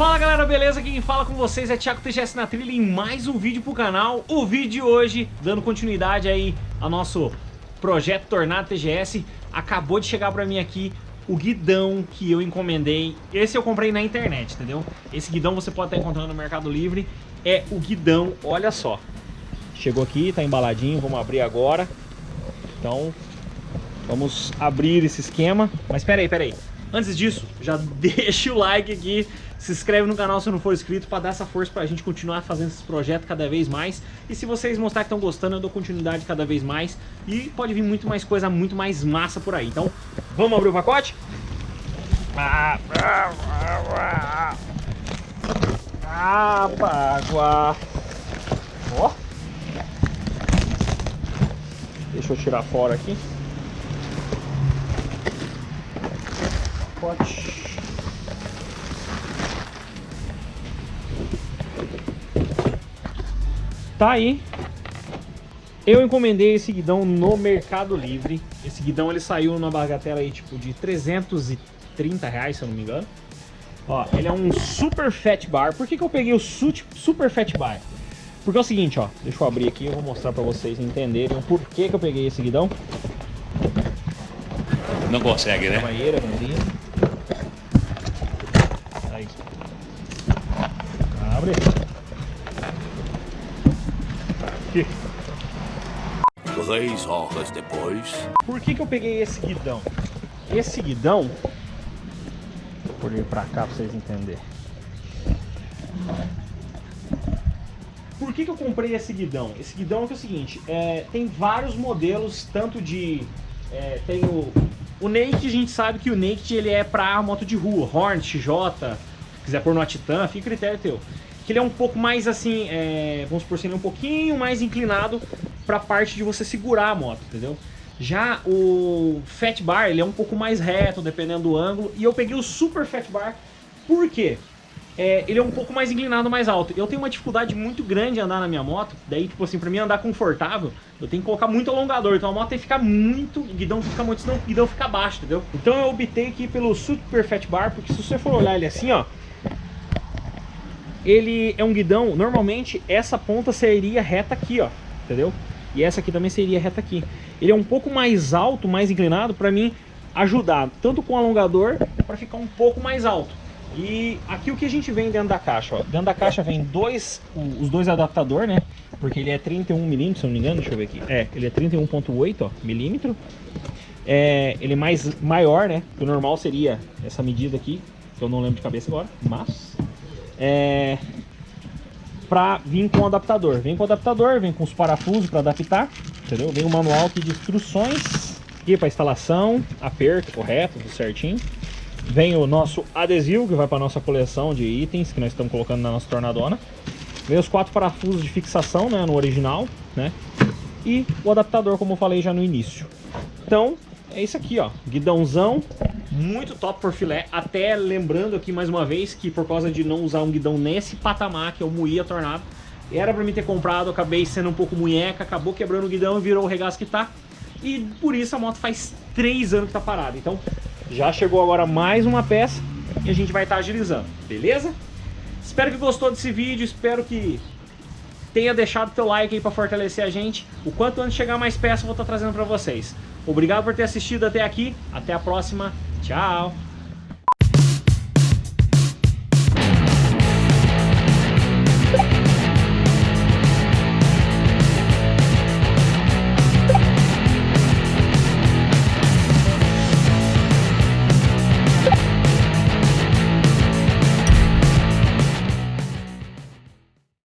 Fala galera, beleza? Quem fala com vocês é Thiago TGS na trilha em mais um vídeo pro canal. O vídeo de hoje, dando continuidade aí ao nosso projeto Tornado TGS, acabou de chegar pra mim aqui o guidão que eu encomendei. Esse eu comprei na internet, entendeu? Esse guidão você pode estar encontrando no Mercado Livre. É o guidão, olha só. Chegou aqui, tá embaladinho, vamos abrir agora. Então, vamos abrir esse esquema. Mas peraí, peraí. Antes disso, já deixa o like aqui, se inscreve no canal se não for inscrito para dar essa força para a gente continuar fazendo esse projeto cada vez mais. E se vocês mostrar que estão gostando, eu dou continuidade cada vez mais. E pode vir muito mais coisa, muito mais massa por aí. Então, vamos abrir o pacote? Água. Ó. Deixa eu tirar fora aqui. Pacote. Tá aí. Eu encomendei esse guidão no Mercado Livre. Esse guidão ele saiu numa bagatela aí tipo de 330 reais, se eu não me engano. Ó, ele é um Super Fat Bar. Por que, que eu peguei o Super Fat Bar? Porque é o seguinte, ó. Deixa eu abrir aqui, eu vou mostrar pra vocês entenderem o porquê que eu peguei esse guidão. Não consegue, né? Banheira, Abre. Aqui. Três horas depois. Por que, que eu peguei esse guidão? Esse guidão... Vou pôr ele pra cá pra vocês entenderem. Por que, que eu comprei esse guidão? Esse guidão é, é o seguinte, é, tem vários modelos, tanto de... É, tem o, o Naked, a gente sabe que o Naked ele é pra moto de rua, Horn, XJ, se quiser pôr no Titan, fica critério teu. Que ele é um pouco mais assim, é, vamos supor assim, ele é um pouquinho mais inclinado pra parte de você segurar a moto, entendeu? Já o Fat Bar, ele é um pouco mais reto, dependendo do ângulo, e eu peguei o Super Fat Bar, por quê? É, ele é um pouco mais inclinado, mais alto. Eu tenho uma dificuldade muito grande de andar na minha moto, daí, tipo assim, pra mim andar confortável, eu tenho que colocar muito alongador, então a moto tem que ficar muito, guidão fica muito, senão o guidão fica baixo, entendeu? Então eu optei aqui pelo Super Fat Bar, porque se você for olhar ele assim, ó, ele é um guidão, normalmente essa ponta seria reta aqui, ó, entendeu? E essa aqui também seria reta aqui. Ele é um pouco mais alto, mais inclinado, pra mim ajudar, tanto com o alongador, para ficar um pouco mais alto. E aqui o que a gente vem dentro da caixa, ó. Dentro da caixa vem dois, os dois adaptadores, né? Porque ele é 31 milímetros, se não me engano, deixa eu ver aqui. É, ele é 31.8 milímetro. É, ele é mais maior, né? Que o normal seria essa medida aqui, que eu não lembro de cabeça agora, mas... É, pra vir com o adaptador. Vem com o adaptador, vem com os parafusos para adaptar, entendeu? Vem o manual aqui de instruções, aqui para instalação, aperto correto, tudo certinho. Vem o nosso adesivo, que vai para nossa coleção de itens que nós estamos colocando na nossa tornadona. Vem os quatro parafusos de fixação, né, no original, né? E o adaptador, como eu falei já no início. Então, é isso aqui, ó. Guidãozão, muito top por filé. Até lembrando aqui mais uma vez que por causa de não usar um guidão nesse patamar, que o Muia Tornado, era pra mim ter comprado, acabei sendo um pouco munheca, acabou quebrando o guidão e virou o regaço que tá. E por isso a moto faz 3 anos que tá parada. Então, já chegou agora mais uma peça e a gente vai estar tá agilizando, beleza? Espero que gostou desse vídeo, espero que tenha deixado teu like aí para fortalecer a gente. O quanto antes chegar mais peças eu vou estar tá trazendo para vocês. Obrigado por ter assistido até aqui, até a próxima, tchau!